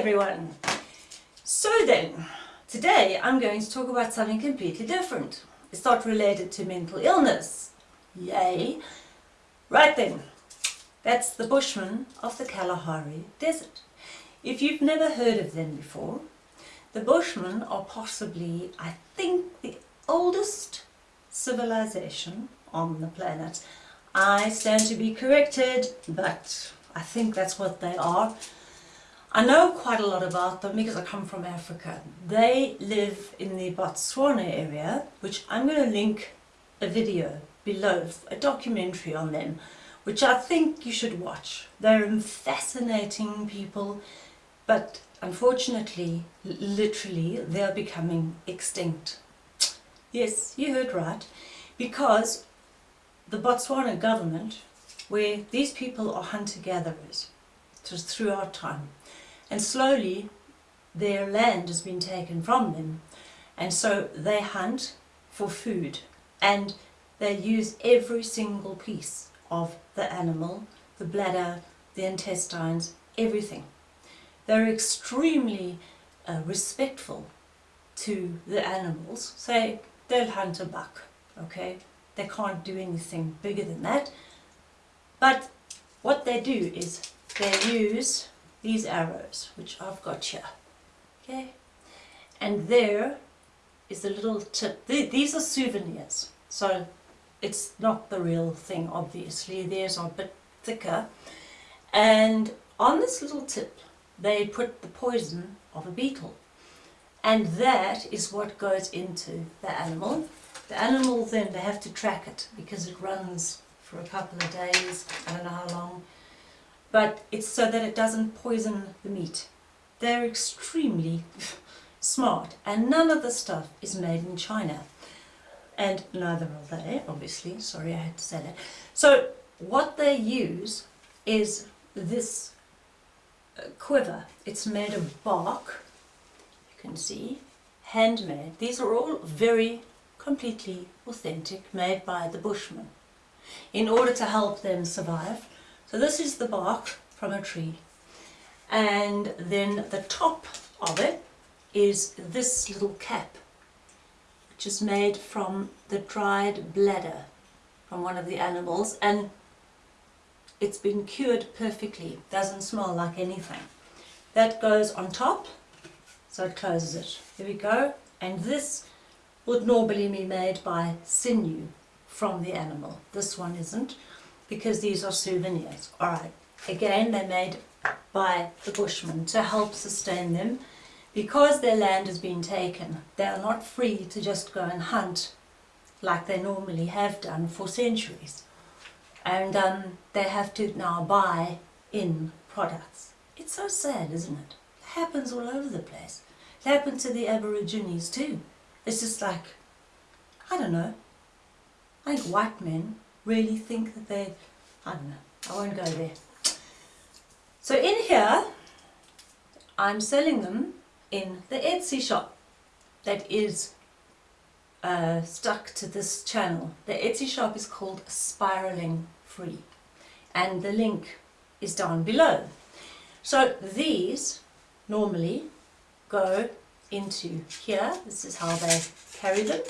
everyone! So then, today I'm going to talk about something completely different. It's not related to mental illness. Yay! Right then, that's the Bushmen of the Kalahari Desert. If you've never heard of them before, the Bushmen are possibly, I think, the oldest civilization on the planet. I stand to be corrected, but I think that's what they are. I know quite a lot about them because I come from Africa. They live in the Botswana area, which I'm going to link a video below, a documentary on them, which I think you should watch. They're fascinating people, but unfortunately, literally, they're becoming extinct. Yes, you heard right, because the Botswana government, where these people are hunter-gatherers throughout time, and slowly their land has been taken from them and so they hunt for food and they use every single piece of the animal, the bladder, the intestines, everything. They're extremely uh, respectful to the animals. Say they'll hunt a buck, okay? They can't do anything bigger than that. But what they do is they use these arrows, which I've got here. Okay? And there is a little tip. These are souvenirs. So it's not the real thing, obviously. Theirs are a bit thicker. And on this little tip, they put the poison of a beetle. And that is what goes into the animal. The animal then, they have to track it because it runs for a couple of days, I don't know how long but it's so that it doesn't poison the meat. They're extremely smart and none of the stuff is made in China. And neither are they, obviously, sorry I had to say that. So what they use is this uh, quiver. It's made of bark, you can see, handmade. These are all very completely authentic, made by the Bushmen in order to help them survive so this is the bark from a tree. And then the top of it is this little cap, which is made from the dried bladder from one of the animals. And it's been cured perfectly, doesn't smell like anything. That goes on top, so it closes it. Here we go. And this would normally be made by sinew from the animal. This one isn't because these are souvenirs. Alright, again they're made by the Bushmen to help sustain them. Because their land has been taken, they are not free to just go and hunt like they normally have done for centuries. And um, they have to now buy in products. It's so sad, isn't it? It happens all over the place. It happened to the Aborigines too. It's just like, I don't know, I think white men really think that they, I don't know, I won't go there. So in here, I'm selling them in the Etsy shop that is uh, stuck to this channel. The Etsy shop is called Spiraling Free and the link is down below. So these normally go into here. This is how they carry them.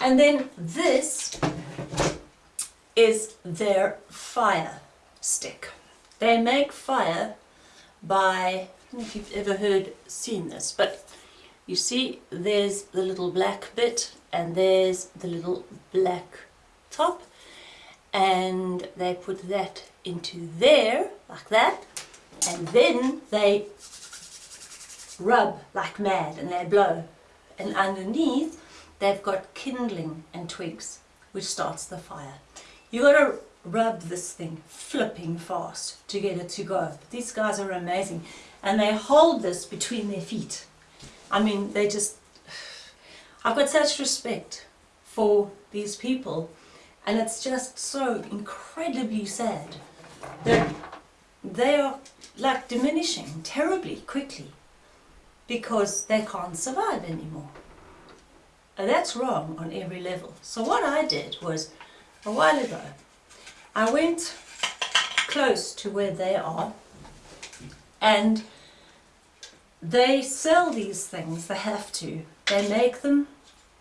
And then this is their fire stick. They make fire by, I don't know if you've ever heard, seen this, but you see there's the little black bit and there's the little black top. And they put that into there like that. And then they rub like mad and they blow. And underneath they've got kindling and twigs which starts the fire you got to rub this thing flipping fast to get it to go. But these guys are amazing. And they hold this between their feet. I mean, they just... I've got such respect for these people. And it's just so incredibly sad that they are like diminishing terribly quickly because they can't survive anymore. And that's wrong on every level. So what I did was a while ago. I went close to where they are and they sell these things, they have to. They make them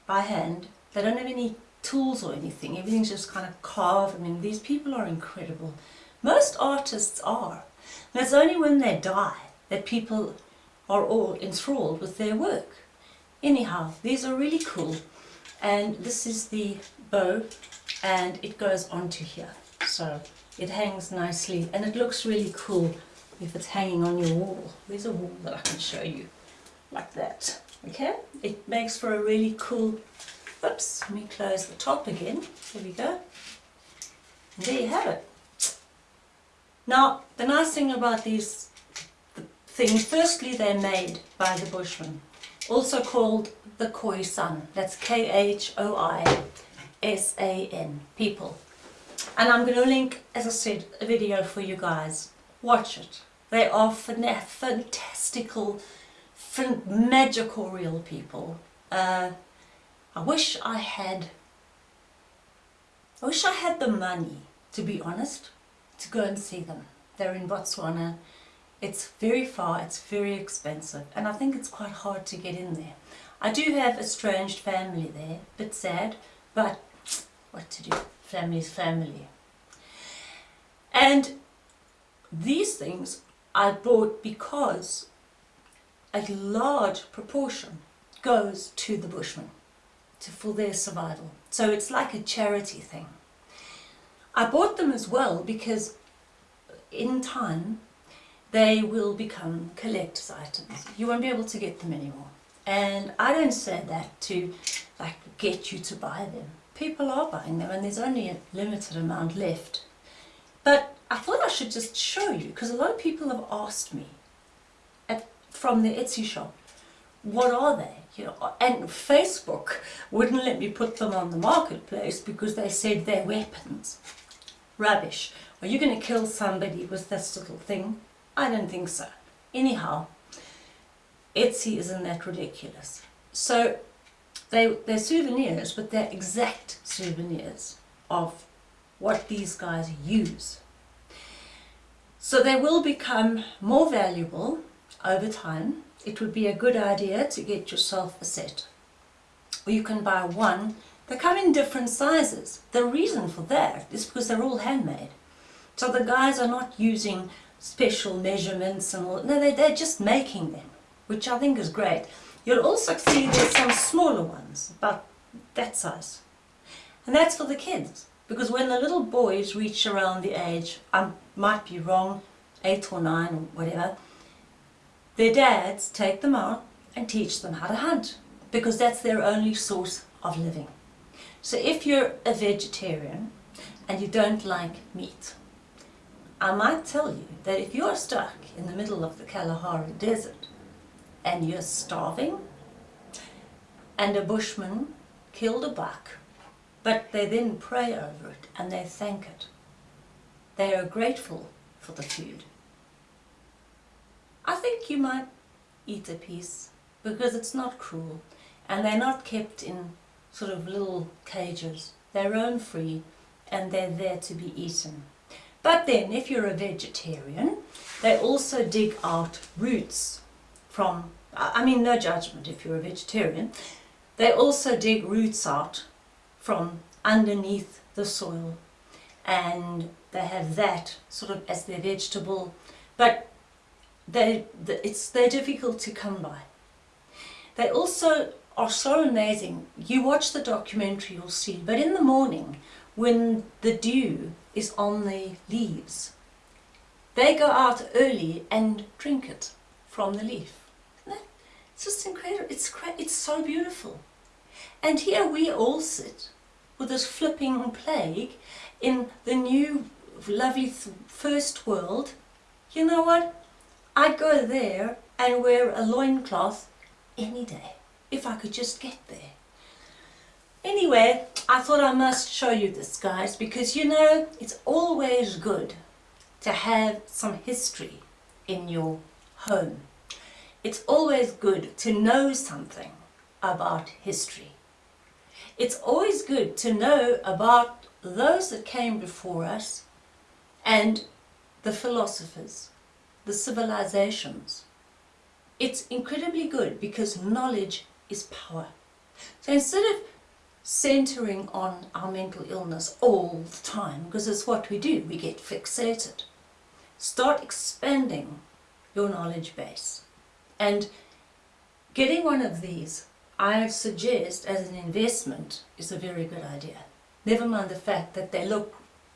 by hand. They don't have any tools or anything. Everything's just kind of carved. I mean, these people are incredible. Most artists are. And it's only when they die that people are all enthralled with their work. Anyhow, these are really cool. And this is the bow and it goes onto here. So it hangs nicely and it looks really cool if it's hanging on your wall. There's a wall that I can show you like that. Okay, it makes for a really cool, oops, let me close the top again. There we go. And there you have it. Now, the nice thing about these things, firstly they're made by the Bushmen, also called the Khoisan. That's K-H-O-I-S-A-N, people. And I'm going to link, as I said, a video for you guys. Watch it. They are fantastical, magical real people. Uh, I wish I had, I wish I had the money, to be honest, to go and see them. They're in Botswana. It's very far, it's very expensive, and I think it's quite hard to get in there. I do have estranged family there, bit sad, but what to do, family's family. And these things I bought because a large proportion goes to the Bushmen to, for their survival. So it's like a charity thing. I bought them as well because in time they will become collector's items. You won't be able to get them anymore. And I don't say that to like get you to buy them. People are buying them and there's only a limited amount left. But I thought I should just show you because a lot of people have asked me at, from the Etsy shop, what are they? You know, and Facebook wouldn't let me put them on the marketplace because they said they're weapons. Rubbish. Are you going to kill somebody with this little thing? I don't think so. Anyhow, Etsy isn't that ridiculous. So they, they're souvenirs, but they're exact souvenirs of what these guys use. So they will become more valuable over time. It would be a good idea to get yourself a set. Or you can buy one. They come in different sizes. The reason for that is because they're all handmade. So the guys are not using special measurements and all. No, they, they're just making them, which I think is great. You'll also see there's some smaller ones, about that size. And that's for the kids. Because when the little boys reach around the age, I might be wrong, eight or nine or whatever, their dads take them out and teach them how to hunt because that's their only source of living. So if you're a vegetarian and you don't like meat, I might tell you that if you're stuck in the middle of the Kalahari Desert and you're starving and a bushman killed a buck but they then pray over it and they thank it. They are grateful for the food. I think you might eat a piece because it's not cruel and they're not kept in sort of little cages. They're roam free and they're there to be eaten. But then if you're a vegetarian, they also dig out roots from, I mean no judgment if you're a vegetarian, they also dig roots out from underneath the soil. And they have that sort of as their vegetable. But they it's they're difficult to come by. They also are so amazing. You watch the documentary you'll see. But in the morning when the dew is on the leaves. They go out early and drink it from the leaf. It's just incredible. It's it's so beautiful. And here we all sit with this flipping plague in the new lovely first world, you know what? I'd go there and wear a loincloth any day, if I could just get there. Anyway, I thought I must show you this, guys, because you know, it's always good to have some history in your home. It's always good to know something about history. It's always good to know about those that came before us and the philosophers, the civilizations. it's incredibly good because knowledge is power. So instead of centering on our mental illness all the time, because it's what we do, we get fixated, start expanding your knowledge base. And getting one of these, I suggest as an investment, is a very good idea. Never mind the fact that they look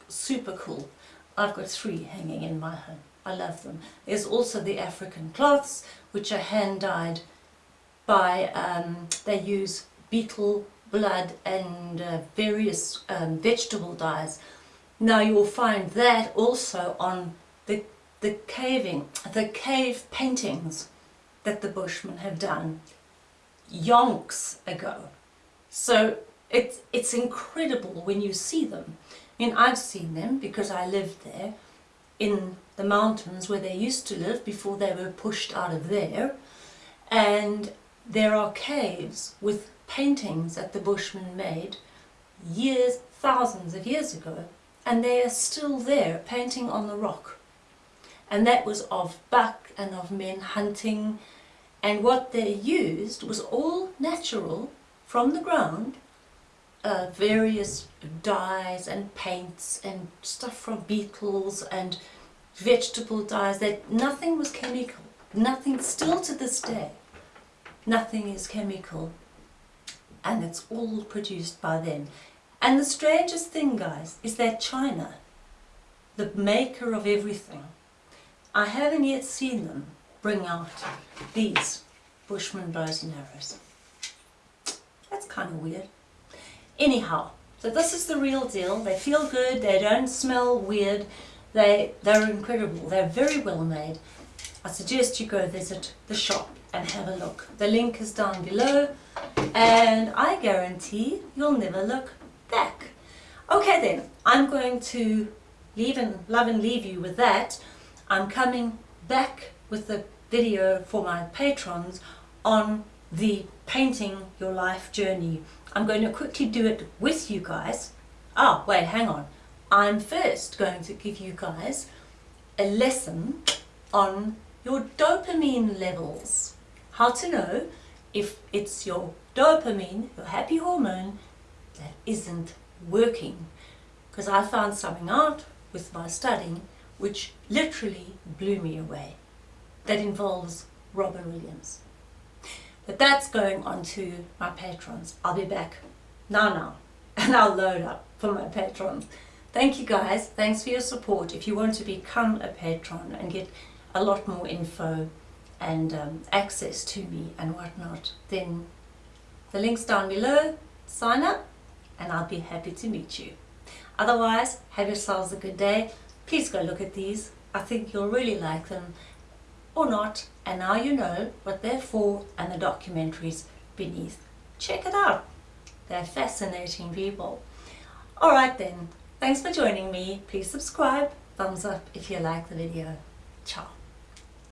super cool. I've got three hanging in my home. I love them. There's also the African cloths, which are hand dyed by, um, they use beetle blood and uh, various um, vegetable dyes. Now you'll find that also on the, the caving, the cave paintings that the Bushmen have done yonks ago. So it's, it's incredible when you see them. I mean, I've seen them because I lived there in the mountains where they used to live before they were pushed out of there. And there are caves with paintings that the Bushmen made years, thousands of years ago, and they are still there, painting on the rock. And that was of buck and of men hunting, and what they used was all natural from the ground, uh, various dyes and paints and stuff from beetles and vegetable dyes, that nothing was chemical, nothing, still to this day, nothing is chemical and it's all produced by them. And the strangest thing guys is that China, the maker of everything, I haven't yet seen them bring out these Bushman bows and arrows. That's kind of weird. Anyhow, so this is the real deal. They feel good, they don't smell weird, they, they're incredible, they're very well made. I suggest you go visit the shop and have a look. The link is down below and I guarantee you'll never look back. Okay then, I'm going to leave and love and leave you with that. I'm coming back with the video for my patrons on the painting your life journey. I'm going to quickly do it with you guys. Ah, wait, hang on. I'm first going to give you guys a lesson on your dopamine levels. How to know if it's your dopamine, your happy hormone, that isn't working. Because I found something out with my studying which literally blew me away. That involves Robin Williams. But that's going on to my patrons. I'll be back now now and I'll load up for my patrons. Thank you guys. Thanks for your support. If you want to become a patron and get a lot more info and um, access to me and whatnot, then the link's down below. Sign up and I'll be happy to meet you. Otherwise, have yourselves a good day. Please go look at these. I think you'll really like them or not. And now you know what they're for and the documentaries beneath. Check it out. They're fascinating people. Alright then, thanks for joining me. Please subscribe, thumbs up if you like the video. Ciao.